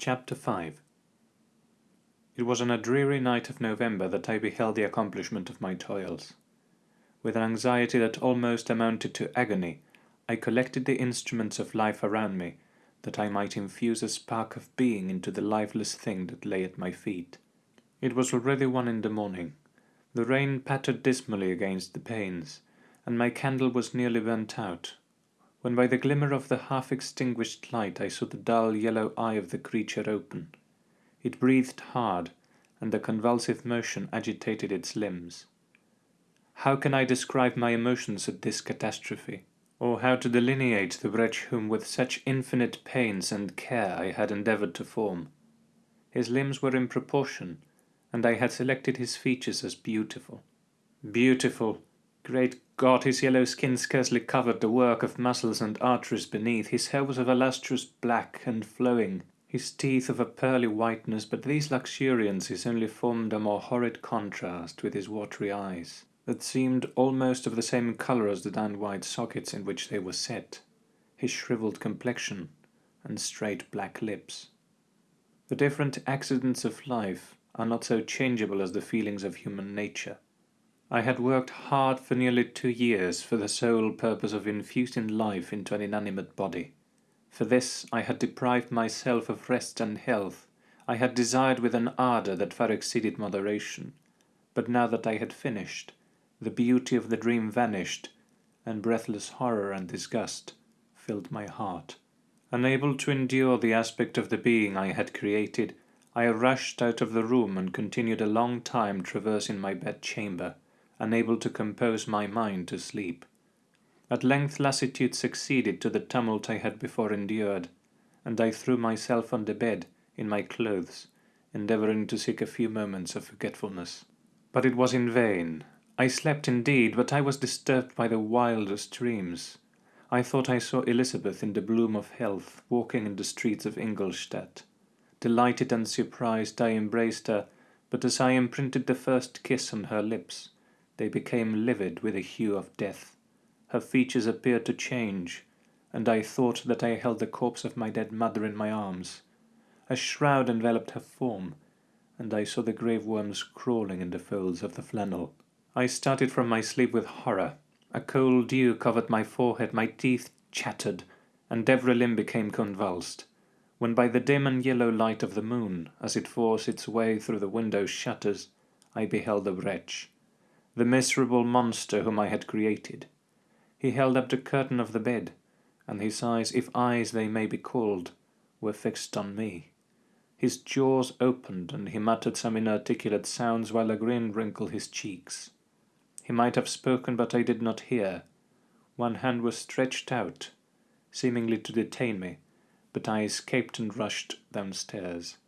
Chapter 5 It was on a dreary night of November that I beheld the accomplishment of my toils. With an anxiety that almost amounted to agony, I collected the instruments of life around me, that I might infuse a spark of being into the lifeless thing that lay at my feet. It was already one in the morning. The rain pattered dismally against the panes, and my candle was nearly burnt out, when by the glimmer of the half-extinguished light I saw the dull yellow eye of the creature open. It breathed hard, and a convulsive motion agitated its limbs. How can I describe my emotions at this catastrophe, or how to delineate the wretch whom with such infinite pains and care I had endeavoured to form? His limbs were in proportion, and I had selected his features as beautiful. Beautiful! Great God, his yellow skin scarcely covered the work of muscles and arteries beneath. His hair was of a lustrous black and flowing, his teeth of a pearly whiteness, but these luxuriances only formed a more horrid contrast with his watery eyes, that seemed almost of the same colour as the down-white sockets in which they were set, his shrivelled complexion, and straight black lips. The different accidents of life are not so changeable as the feelings of human nature. I had worked hard for nearly two years for the sole purpose of infusing life into an inanimate body. For this I had deprived myself of rest and health. I had desired with an ardour that far exceeded moderation. But now that I had finished, the beauty of the dream vanished, and breathless horror and disgust filled my heart. Unable to endure the aspect of the being I had created, I rushed out of the room and continued a long time traversing my bed-chamber, unable to compose my mind to sleep. At length lassitude succeeded to the tumult I had before endured, and I threw myself on the bed, in my clothes, endeavouring to seek a few moments of forgetfulness. But it was in vain. I slept indeed, but I was disturbed by the wildest dreams. I thought I saw Elizabeth in the bloom of health, walking in the streets of Ingolstadt. Delighted and surprised, I embraced her, but as I imprinted the first kiss on her lips, they became livid with the hue of death. Her features appeared to change, and I thought that I held the corpse of my dead mother in my arms. A shroud enveloped her form, and I saw the grave worms crawling in the folds of the flannel. I started from my sleep with horror. A cold dew covered my forehead, my teeth chattered, and every limb became convulsed when by the dim and yellow light of the moon, as it forced its way through the window shutters, I beheld the wretch, the miserable monster whom I had created. He held up the curtain of the bed, and his eyes, if eyes they may be called, were fixed on me. His jaws opened, and he muttered some inarticulate sounds while a grin wrinkled his cheeks. He might have spoken, but I did not hear. One hand was stretched out, seemingly to detain me, but I escaped and rushed downstairs.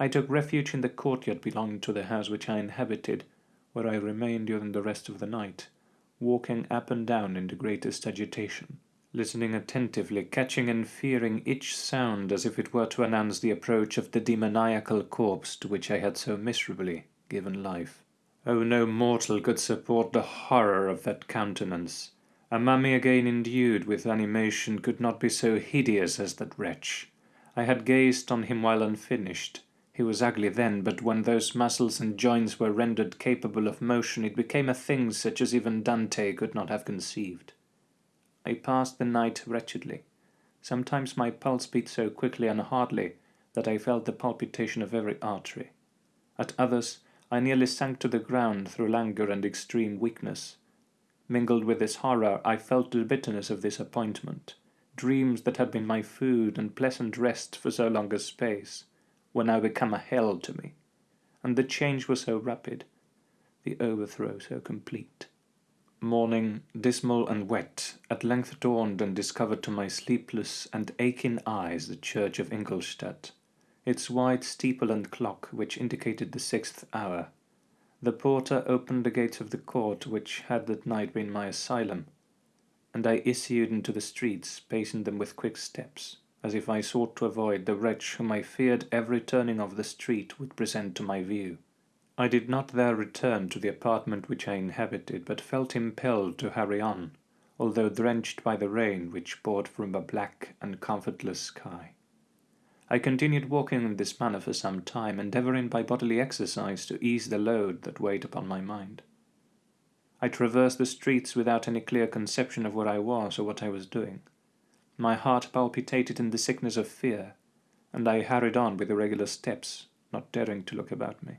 I took refuge in the courtyard belonging to the house which I inhabited, where I remained during the rest of the night, walking up and down in the greatest agitation, listening attentively, catching and fearing each sound as if it were to announce the approach of the demoniacal corpse to which I had so miserably given life. Oh, no mortal could support the horror of that countenance, a mummy again endued with animation could not be so hideous as that wretch. I had gazed on him while unfinished. He was ugly then, but when those muscles and joints were rendered capable of motion, it became a thing such as even Dante could not have conceived. I passed the night wretchedly. Sometimes my pulse beat so quickly and hardly that I felt the palpitation of every artery. At others, I nearly sank to the ground through languor and extreme weakness. Mingled with this horror, I felt the bitterness of disappointment. Dreams that had been my food and pleasant rest for so long a space were now become a hell to me, and the change was so rapid, the overthrow so complete. Morning, dismal and wet, at length dawned and discovered to my sleepless and aching eyes the church of Ingolstadt, its white steeple and clock which indicated the sixth hour. The porter opened the gates of the court which had that night been my asylum, and I issued into the streets, pacing them with quick steps, as if I sought to avoid the wretch whom I feared every turning of the street would present to my view. I did not there return to the apartment which I inhabited, but felt impelled to hurry on, although drenched by the rain which poured from a black and comfortless sky. I continued walking in this manner for some time, endeavouring by bodily exercise to ease the load that weighed upon my mind. I traversed the streets without any clear conception of where I was or what I was doing. My heart palpitated in the sickness of fear, and I hurried on with irregular steps, not daring to look about me.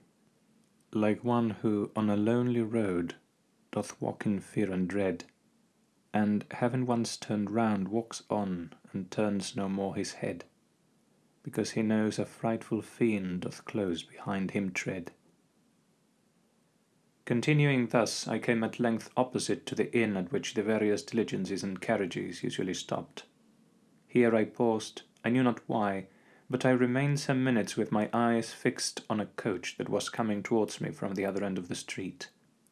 Like one who on a lonely road doth walk in fear and dread, and having once turned round walks on and turns no more his head, because he knows a frightful fiend doth close behind him tread. Continuing thus, I came at length opposite to the inn at which the various diligences and carriages usually stopped. Here I paused, I knew not why, but I remained some minutes with my eyes fixed on a coach that was coming towards me from the other end of the street.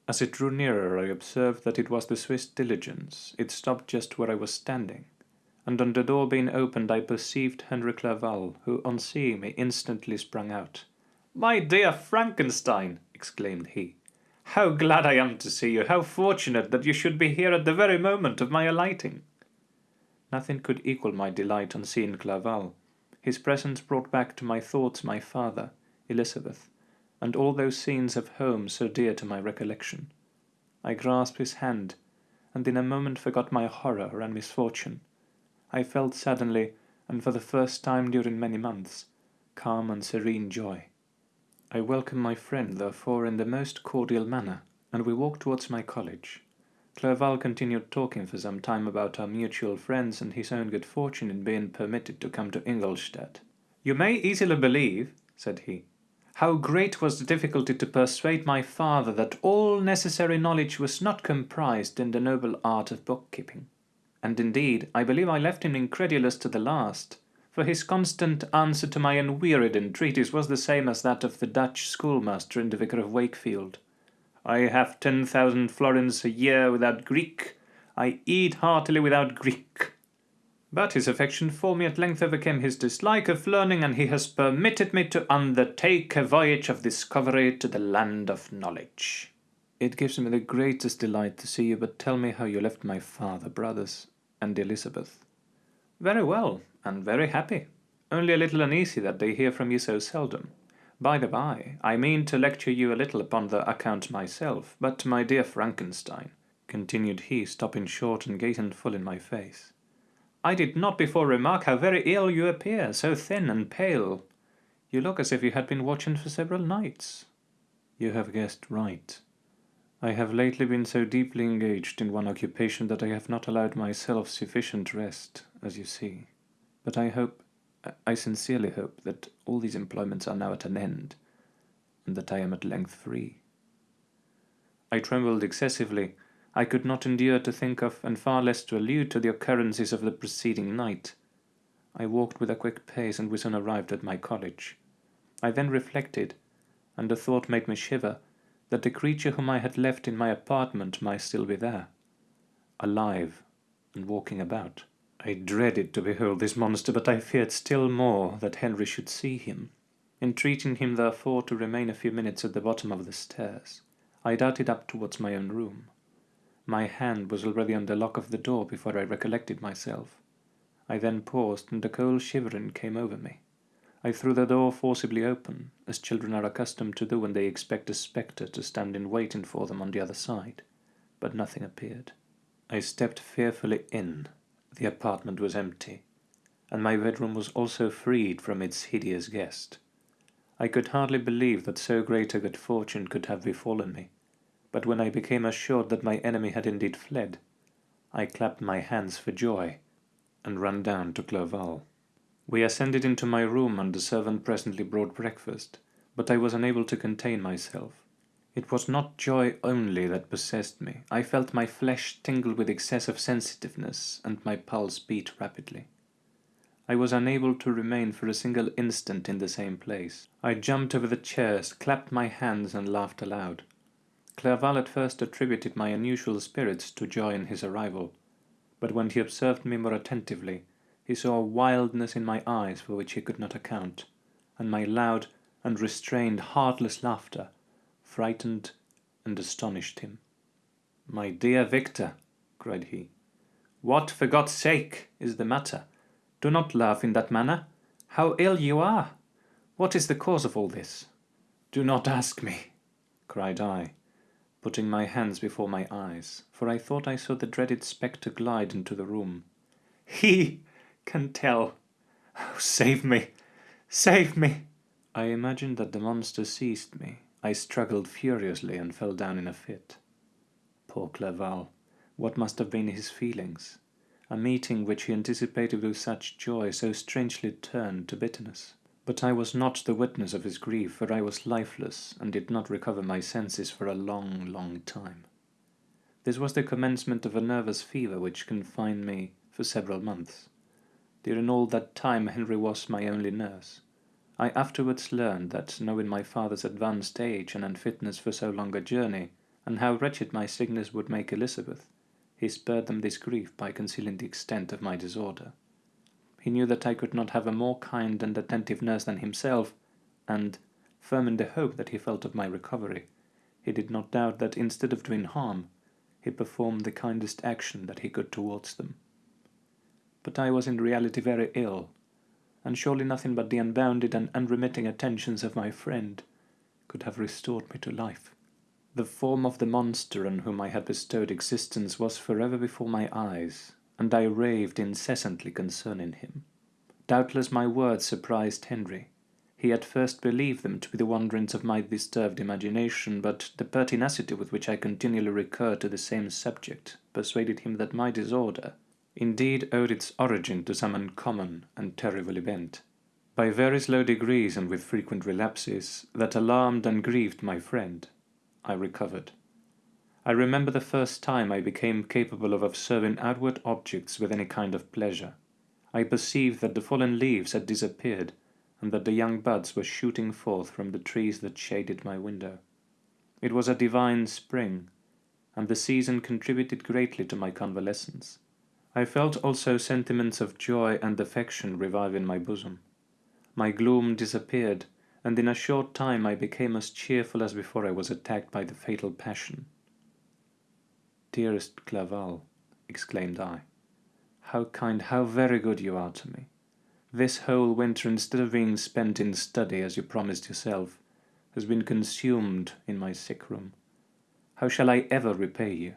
As it drew nearer, I observed that it was the Swiss diligence. It stopped just where I was standing, and on the door being opened, I perceived Henry Clerval, who, on seeing me, instantly sprang out. "My dear Frankenstein!" exclaimed he. "How glad I am to see you! How fortunate that you should be here at the very moment of my alighting!" Nothing could equal my delight on seeing Clerval. His presence brought back to my thoughts my father, Elizabeth, and all those scenes of home so dear to my recollection. I grasped his hand, and in a moment forgot my horror and misfortune. I felt suddenly, and for the first time during many months, calm and serene joy. I welcomed my friend, therefore, in the most cordial manner, and we walked towards my college. Clerval continued talking for some time about our mutual friends and his own good fortune in being permitted to come to Ingolstadt. "You may easily believe," said he, "how great was the difficulty to persuade my father that all necessary knowledge was not comprised in the noble art of bookkeeping. And indeed, I believe I left him incredulous to the last, for his constant answer to my unwearied entreaties was the same as that of the Dutch schoolmaster in the Vicar of Wakefield. I have ten thousand florins a year without Greek. I eat heartily without Greek. But his affection for me at length overcame his dislike of learning, and he has permitted me to undertake a voyage of discovery to the land of knowledge. It gives me the greatest delight to see you, but tell me how you left my father, brothers, and Elizabeth. Very well, and very happy. Only a little uneasy that they hear from you so seldom. By the by, I mean to lecture you a little upon the account myself, but my dear Frankenstein, continued he, stopping short and gazing full in my face, I did not before remark how very ill you appear, so thin and pale. You look as if you had been watching for several nights. You have guessed right. I have lately been so deeply engaged in one occupation that I have not allowed myself sufficient rest, as you see. But I hope I sincerely hope that all these employments are now at an end, and that I am at length free. I trembled excessively. I could not endure to think of, and far less to allude to the occurrences of the preceding night. I walked with a quick pace, and we soon arrived at my college. I then reflected, and the thought made me shiver, that the creature whom I had left in my apartment might still be there, alive and walking about. I dreaded to behold this monster, but I feared still more that Henry should see him. Entreating him therefore to remain a few minutes at the bottom of the stairs, I darted up towards my own room. My hand was already on the lock of the door before I recollected myself. I then paused, and a cold shivering came over me. I threw the door forcibly open, as children are accustomed to do when they expect a spectre to stand in waiting for them on the other side, but nothing appeared. I stepped fearfully in the apartment was empty, and my bedroom was also freed from its hideous guest. I could hardly believe that so great a good fortune could have befallen me, but when I became assured that my enemy had indeed fled, I clapped my hands for joy, and ran down to Clerval. We ascended into my room, and the servant presently brought breakfast, but I was unable to contain myself. It was not joy only that possessed me. I felt my flesh tingle with excess of sensitiveness, and my pulse beat rapidly. I was unable to remain for a single instant in the same place. I jumped over the chairs, clapped my hands, and laughed aloud. Clerval at first attributed my unusual spirits to joy in his arrival, but when he observed me more attentively, he saw a wildness in my eyes for which he could not account, and my loud, unrestrained, heartless laughter frightened and astonished him. My dear Victor, cried he, what, for God's sake, is the matter? Do not laugh in that manner. How ill you are! What is the cause of all this? Do not ask me, cried I, putting my hands before my eyes, for I thought I saw the dreaded spectre glide into the room. He can tell. Oh, save me! Save me! I imagined that the monster seized me. I struggled furiously and fell down in a fit. Poor Clerval! What must have been his feelings? A meeting which he anticipated with such joy so strangely turned to bitterness. But I was not the witness of his grief, for I was lifeless, and did not recover my senses for a long, long time. This was the commencement of a nervous fever which confined me for several months. During all that time Henry was my only nurse. I afterwards learned that, knowing my father's advanced age and unfitness for so long a journey, and how wretched my sickness would make Elizabeth, he spared them this grief by concealing the extent of my disorder. He knew that I could not have a more kind and attentive nurse than himself, and, firm in the hope that he felt of my recovery, he did not doubt that instead of doing harm, he performed the kindest action that he could towards them. But I was in reality very ill, and surely nothing but the unbounded and unremitting attentions of my friend could have restored me to life. The form of the monster on whom I had bestowed existence was forever before my eyes, and I raved incessantly concerning him. Doubtless my words surprised Henry. He at first believed them to be the wanderings of my disturbed imagination, but the pertinacity with which I continually recurred to the same subject persuaded him that my disorder indeed owed its origin to some uncommon and terrible event. By very slow degrees and with frequent relapses, that alarmed and grieved my friend, I recovered. I remember the first time I became capable of observing outward objects with any kind of pleasure. I perceived that the fallen leaves had disappeared, and that the young buds were shooting forth from the trees that shaded my window. It was a divine spring, and the season contributed greatly to my convalescence. I felt also sentiments of joy and affection revive in my bosom. My gloom disappeared, and in a short time I became as cheerful as before I was attacked by the fatal passion. Dearest Clerval, exclaimed I, how kind, how very good you are to me. This whole winter, instead of being spent in study, as you promised yourself, has been consumed in my sick room. How shall I ever repay you?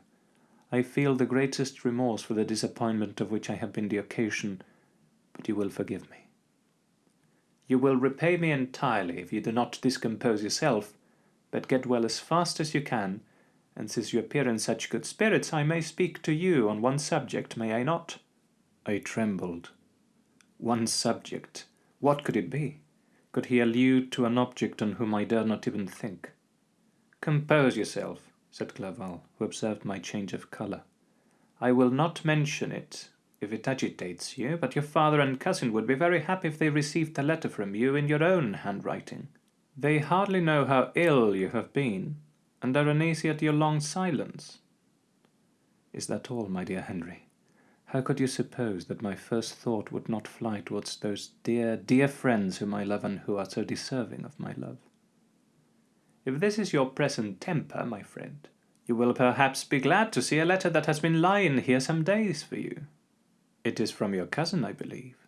I feel the greatest remorse for the disappointment of which I have been the occasion, but you will forgive me. You will repay me entirely if you do not discompose yourself, but get well as fast as you can, and since you appear in such good spirits, I may speak to you on one subject, may I not? I trembled. One subject. What could it be? Could he allude to an object on whom I dare not even think? Compose yourself, said Clerval, who observed my change of colour. I will not mention it, if it agitates you, but your father and cousin would be very happy if they received a letter from you in your own handwriting. They hardly know how ill you have been, and are uneasy at your long silence. Is that all, my dear Henry? How could you suppose that my first thought would not fly towards those dear, dear friends whom I love and who are so deserving of my love? If this is your present temper, my friend, you will perhaps be glad to see a letter that has been lying here some days for you. It is from your cousin, I believe.